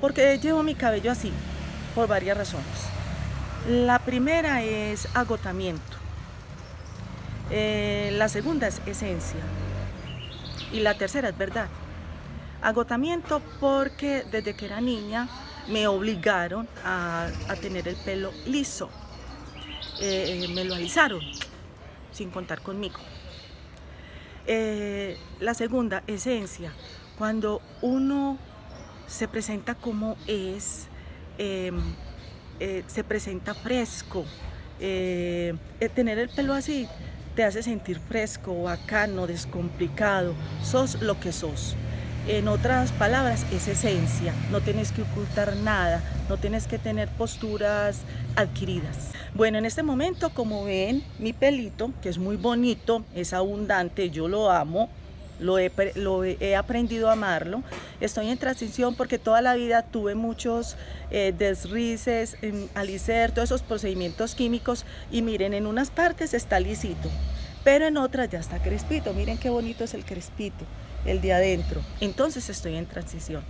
Porque llevo mi cabello así, por varias razones. La primera es agotamiento. Eh, la segunda es esencia. Y la tercera es verdad. Agotamiento porque desde que era niña me obligaron a, tener el pelo liso. Eh, me lo alisaron sin contar conmigo. Eh, la segunda, esencia. Cuando uno se presenta como es, em, eh, se presenta fresco, tener el pelo así te hace sentir fresco, bacano, descomplicado, sos lo que sos. En otras palabras, es esencia, no tienes que ocultar nada, no tienes que tener posturas adquiridas. Bueno, en este momento, como ven, mi pelito, que es muy bonito, es abundante, yo lo amo, lo he, lo he, aprendido a amarlo. Estoy en transición porque toda la vida tuve muchos eh, desrices, alicer, todos esos procedimientos químicos y miren, en unas partes está lisito, pero en otras ya está crespito. Miren qué bonito es el crespito el de adentro. Entonces estoy en transición.